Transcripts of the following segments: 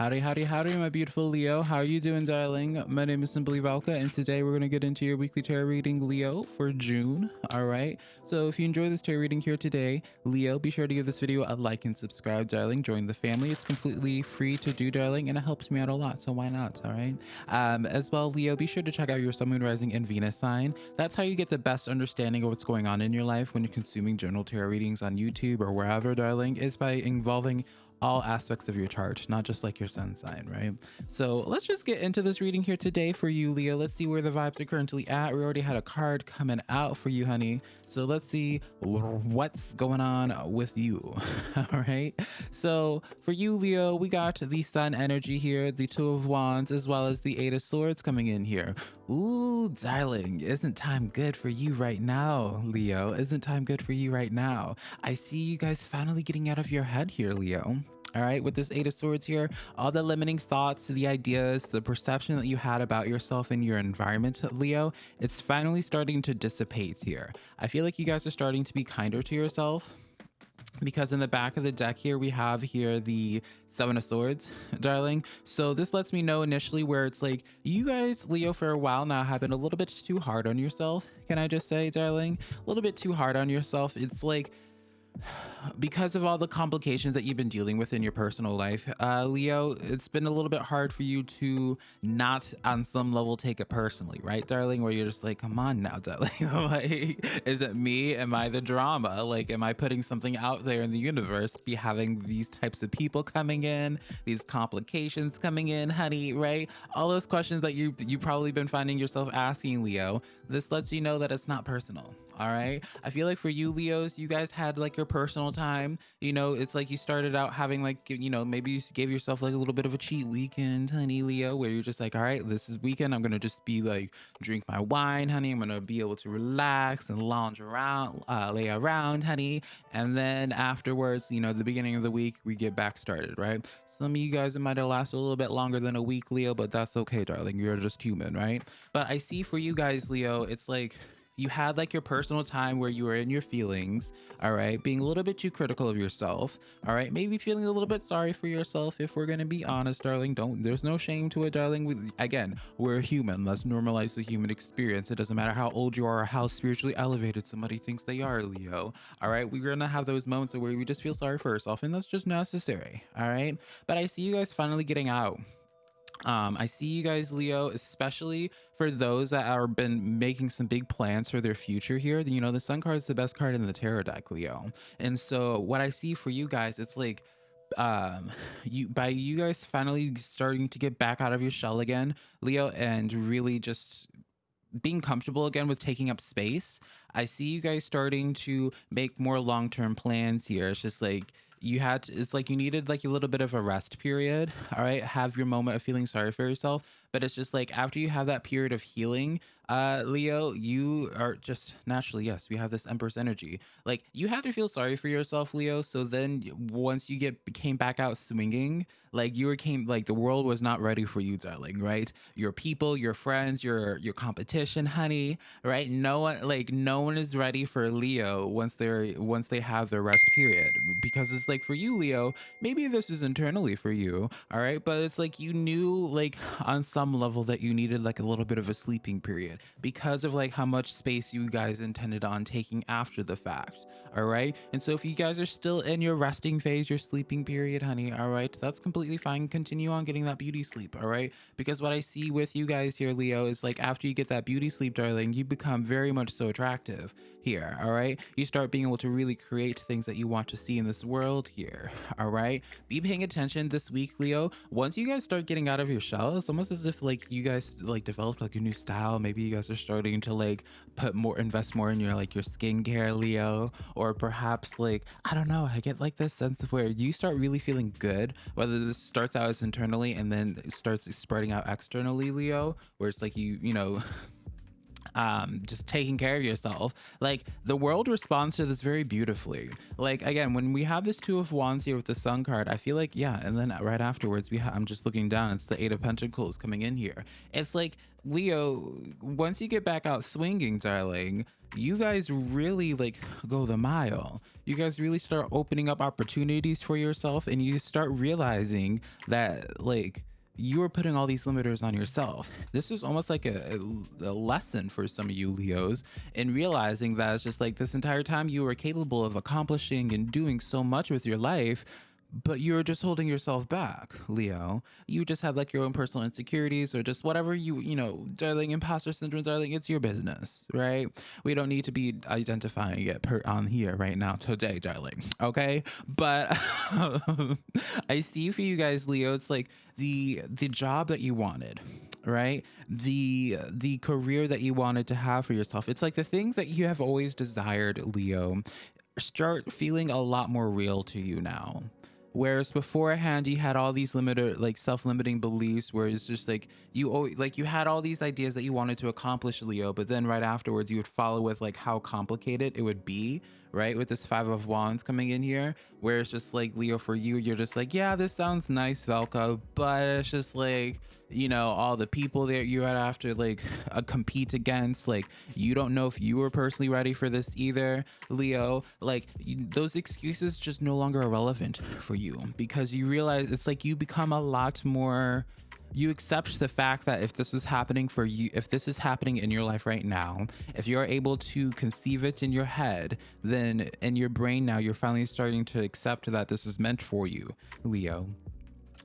Howdy, howdy, howdy, my beautiful Leo. How are you doing, darling? My name is Simply Velka, and today we're going to get into your weekly tarot reading, Leo, for June. All right. So if you enjoy this tarot reading here today, Leo, be sure to give this video a like and subscribe, darling. Join the family. It's completely free to do, darling, and it helps me out a lot. So why not? All right. Um, as well, Leo, be sure to check out your Sun, Moon, Rising, and Venus sign. That's how you get the best understanding of what's going on in your life when you're consuming general tarot readings on YouTube or wherever, darling, is by involving all aspects of your chart, not just like your sun sign, right? So let's just get into this reading here today for you, Leo. Let's see where the vibes are currently at. We already had a card coming out for you, honey. So let's see what's going on with you. all right. So for you, Leo, we got the sun energy here, the two of wands, as well as the eight of swords coming in here. Ooh, darling, isn't time good for you right now, Leo? Isn't time good for you right now? I see you guys finally getting out of your head here, Leo. All right, with this Eight of Swords here, all the limiting thoughts, the ideas, the perception that you had about yourself and your environment, Leo, it's finally starting to dissipate here. I feel like you guys are starting to be kinder to yourself because in the back of the deck here we have here the seven of swords darling. So this lets me know initially where it's like you guys leo for a while now have been a little bit too hard on yourself. Can i just say darling? A little bit too hard on yourself. It's like because of all the complications that you've been dealing with in your personal life, uh, Leo, it's been a little bit hard for you to not on some level take it personally, right, darling? Where you're just like, come on now, darling. like, is it me? Am I the drama? Like, am I putting something out there in the universe be having these types of people coming in, these complications coming in, honey, right? All those questions that you you probably been finding yourself asking, Leo. This lets you know that it's not personal all right? I feel like for you leos you guys had like your personal time. You know it's like you started out having like you know maybe you gave yourself like a little bit of a cheat weekend honey leo where you're just like all right this is weekend. I'm gonna just be like drink my wine honey. I'm gonna be able to relax and lounge around uh, lay around honey. And then afterwards you know the beginning of the week we get back started right? Some of you guys it might have lasted a little bit longer than a week leo but that's okay darling. You're just human right? But i see for you guys leo it's like you had like your personal time where you were in your feelings, all right, being a little bit too critical of yourself, all right, maybe feeling a little bit sorry for yourself if we're gonna be honest, darling. Don't there's no shame to it, darling. We, again, we're human. Let's normalize the human experience. It doesn't matter how old you are or how spiritually elevated somebody thinks they are, Leo. All right, we're gonna have those moments where we just feel sorry for ourselves, and that's just necessary. All right, but I see you guys finally getting out um, I see you guys, Leo, especially for those that are been making some big plans for their future here. You know, the Sun card is the best card in the tarot deck, Leo. And so what I see for you guys, it's like um you by you guys finally starting to get back out of your shell again leo and really just being comfortable again with taking up space i see you guys starting to make more long-term plans here it's just like you had to, it's like you needed like a little bit of a rest period all right? Have your moment of feeling sorry for yourself but it's just like after you have that period of healing uh leo you are just naturally yes we have this empress energy. Like you had to feel sorry for yourself leo so then once you get came back out swinging like you were came like the world was not ready for you darling right? Your people your friends your your competition honey right? No one like no one is ready for leo once they're once they have their rest period because it's like for you leo maybe this is internally for you all right? But it's like you knew like on some level that you needed like a little bit of a sleeping period because of like how much space you guys intended on taking after the fact all right? And so if you guys are still in your resting phase your sleeping period honey all right that's completely fine. Continue on getting that beauty sleep all right? Because what i see with you guys here leo is like after you get that beauty sleep darling you become very much so attractive here all right? You start being able to really create things that you want to see in this world here all right? Be paying attention this week leo. Once you guys start getting out of your shell it's almost as if like you guys like developed like a new style. Maybe you guys are starting to like put more invest more in your like your skincare leo or perhaps like i don't know i get like this sense of where you start really feeling good whether this starts out as internally and then starts spreading out externally leo where it's like you you know um just taking care of yourself. Like the world responds to this very beautifully. Like again when we have this two of wands here with the sun card i feel like yeah and then right afterwards we have i'm just looking down it's the eight of pentacles coming in here. It's like leo once you get back out swinging darling you guys really like go the mile. You guys really start opening up opportunities for yourself and you start realizing that like you are putting all these limiters on yourself. This is almost like a, a, lesson for some of you Leos in realizing that it's just like this entire time you were capable of accomplishing and doing so much with your life, but you're just holding yourself back, Leo. You just have like your own personal insecurities or just whatever you, you know, darling, imposter syndrome, darling, it's your business, right? We don't need to be identifying it per on here right now today, darling. Okay. But I see for you guys, Leo, it's like the the job that you wanted right the the career that you wanted to have for yourself it's like the things that you have always desired leo start feeling a lot more real to you now Whereas beforehand, you had all these limited, like self-limiting beliefs, where it's just like you, like you had all these ideas that you wanted to accomplish, Leo. But then right afterwards, you would follow with like how complicated it would be, right? With this five of wands coming in here, where it's just like Leo, for you, you're just like, yeah, this sounds nice, Velka, but it's just like you know all the people that you had after like uh, compete against like you don't know if you were personally ready for this either leo like you, those excuses just no longer are relevant for you because you realize it's like you become a lot more you accept the fact that if this is happening for you if this is happening in your life right now if you're able to conceive it in your head then in your brain now you're finally starting to accept that this is meant for you leo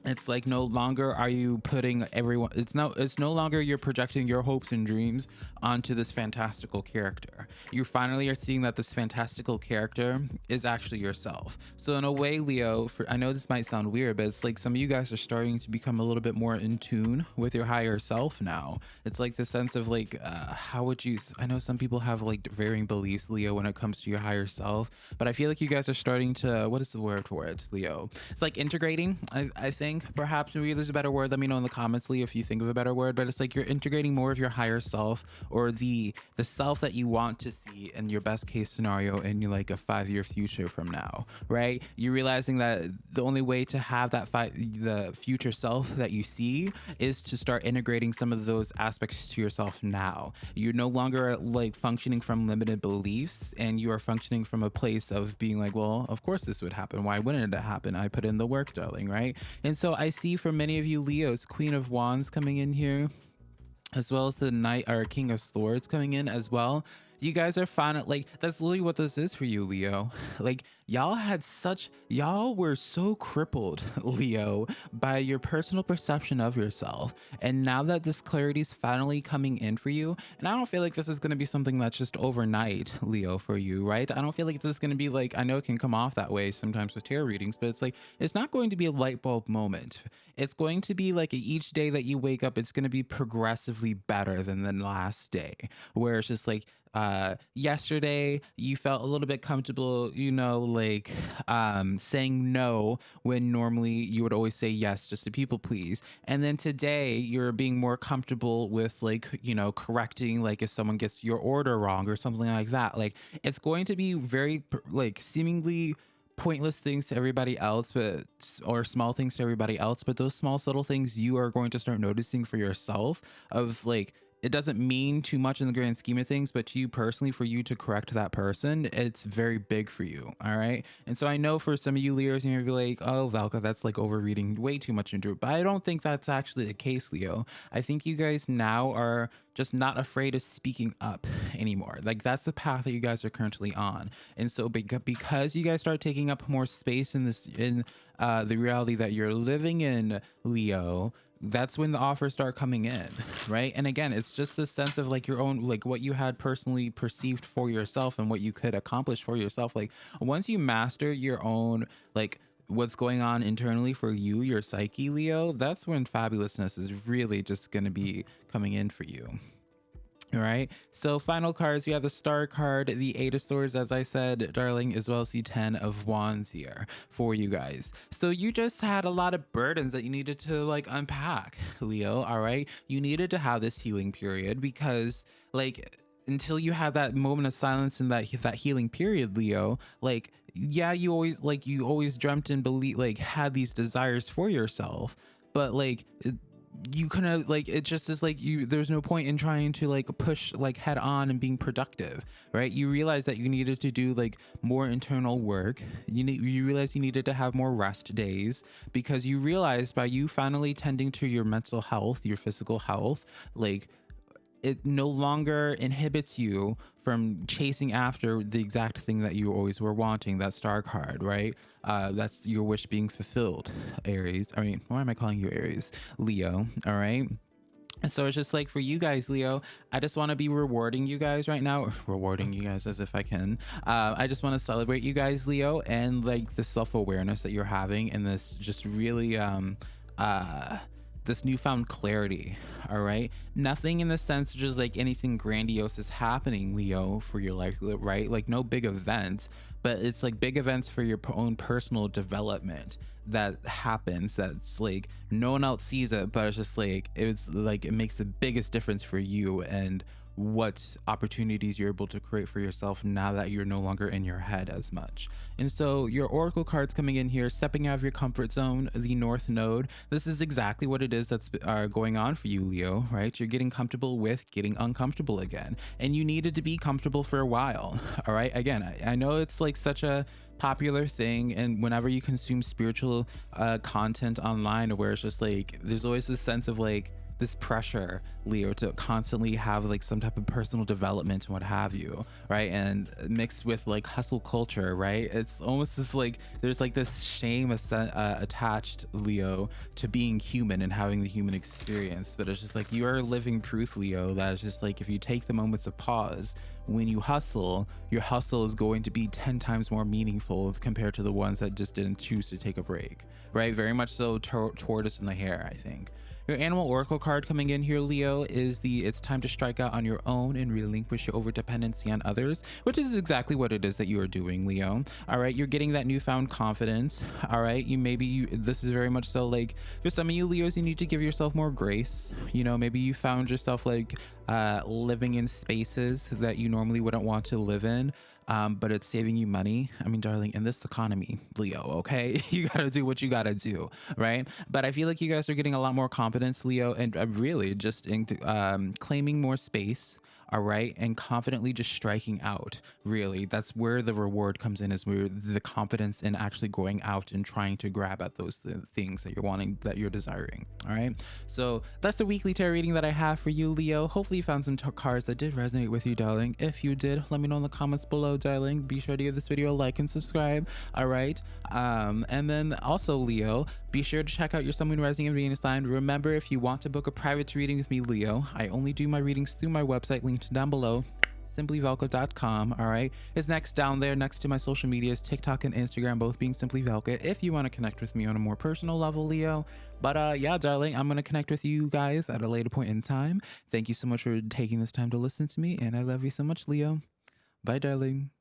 it's like no longer are you putting everyone it's no it's no longer you're projecting your hopes and dreams onto this fantastical character. You finally are seeing that this fantastical character is actually yourself. So in a way leo for i know this might sound weird but it's like some of you guys are starting to become a little bit more in tune with your higher self now. It's like the sense of like uh, how would you i know some people have like varying beliefs leo when it comes to your higher self but i feel like you guys are starting to what is the word for it leo? It's like integrating i, I think perhaps maybe there's a better word. Let me know in the comments lee if you think of a better word. But it's like you're integrating more of your higher self or the the self that you want to see in your best case scenario in like a five year future from now right? You're realizing that the only way to have that five the future self that you see is to start integrating some of those aspects to yourself now. You're no longer like functioning from limited beliefs and you are functioning from a place of being like well of course this would happen. Why wouldn't it happen? I put in the work darling right? And so I see for many of you Leos, Queen of Wands coming in here, as well as the Knight or King of Swords coming in as well you guys are fine. Like, that's literally what this is for you, Leo. Like, y'all had such, y'all were so crippled, Leo, by your personal perception of yourself. And now that this clarity is finally coming in for you, and I don't feel like this is going to be something that's just overnight, Leo, for you, right? I don't feel like this is going to be like, I know it can come off that way sometimes with tarot readings, but it's like, it's not going to be a light bulb moment. It's going to be like each day that you wake up, it's going to be progressively better than the last day, where it's just like, uh yesterday you felt a little bit comfortable you know like um saying no when normally you would always say yes just to people please. And then today you're being more comfortable with like you know correcting like if someone gets your order wrong or something like that. Like it's going to be very like seemingly pointless things to everybody else but or small things to everybody else but those small subtle things you are going to start noticing for yourself of like it doesn't mean too much in the grand scheme of things, but to you personally, for you to correct that person, it's very big for you. All right. And so I know for some of you Leos, you're be like, oh, Velka, that's like overreading way too much into it. But I don't think that's actually the case, Leo. I think you guys now are just not afraid of speaking up anymore. Like that's the path that you guys are currently on. And so because you guys start taking up more space in this, in uh, the reality that you're living in, Leo, that's when the offers start coming in right? And again it's just the sense of like your own like what you had personally perceived for yourself and what you could accomplish for yourself. Like once you master your own like what's going on internally for you your psyche leo that's when fabulousness is really just going to be coming in for you all right, so final cards, we have the star card, the eight of swords, as I said, darling, as well as the 10 of wands here for you guys. So you just had a lot of burdens that you needed to like unpack, Leo, all right? You needed to have this healing period because like until you have that moment of silence in that that healing period leo like yeah you always like you always dreamt and believe like had these desires for yourself but like you kind of like it just is like you there's no point in trying to like push like head on and being productive right? You realize that you needed to do like more internal work. You need you realize you needed to have more rest days because you realized by you finally tending to your mental health your physical health like it no longer inhibits you from chasing after the exact thing that you always were wanting that star card right? Uh, that's your wish being fulfilled aries. I mean why am i calling you aries? Leo all right? So it's just like for you guys leo i just want to be rewarding you guys right now rewarding you guys as if i can. Uh, i just want to celebrate you guys leo and like the self-awareness that you're having and this just really um uh this newfound clarity all right? Nothing in the sense of just like anything grandiose is happening leo for your life right? Like no big events but it's like big events for your own personal development that happens that's like no one else sees it but it's just like it's like it makes the biggest difference for you and what opportunities you're able to create for yourself now that you're no longer in your head as much. And so your oracle cards coming in here, stepping out of your comfort zone, the north node. This is exactly what it is that's uh, going on for you, Leo, right? You're getting comfortable with getting uncomfortable again. And you needed to be comfortable for a while. All right. Again, I, I know it's like such a popular thing and whenever you consume spiritual uh, content online where it's just like there's always this sense of like this pressure leo to constantly have like some type of personal development and what have you right? And mixed with like hustle culture right? It's almost just like there's like this shame uh, attached leo to being human and having the human experience. But it's just like you are living proof leo that it's just like if you take the moments of pause when you hustle your hustle is going to be 10 times more meaningful compared to the ones that just didn't choose to take a break right? Very much so tortoise in the hare i think your animal oracle card coming in here, Leo, is the it's time to strike out on your own and relinquish your over dependency on others, which is exactly what it is that you are doing, Leo. All right, you're getting that newfound confidence. All right, you maybe you this is very much so like for some of you Leos, you need to give yourself more grace. You know, maybe you found yourself like uh, living in spaces that you normally wouldn't want to live in um, but it's saving you money. I mean, darling, in this economy, Leo, okay, you got to do what you got to do, right? But I feel like you guys are getting a lot more confidence, Leo, and uh, really just into um, claiming more space all right? And confidently just striking out really. That's where the reward comes in is where the confidence in actually going out and trying to grab at those th things that you're wanting that you're desiring all right? So that's the weekly tarot reading that i have for you leo. Hopefully you found some cards that did resonate with you darling. If you did let me know in the comments below darling. Be sure to give this video a like and subscribe all right? Um and then also leo be sure to check out your sun moon rising and venus sign. Remember if you want to book a private reading with me leo i only do my readings through my website linked down below simplyvelka.com all right? Is next down there next to my social medias tiktok and instagram both being simply velka. If you want to connect with me on a more personal level leo. But uh yeah darling i'm gonna connect with you guys at a later point in time. Thank you so much for taking this time to listen to me and i love you so much leo. Bye darling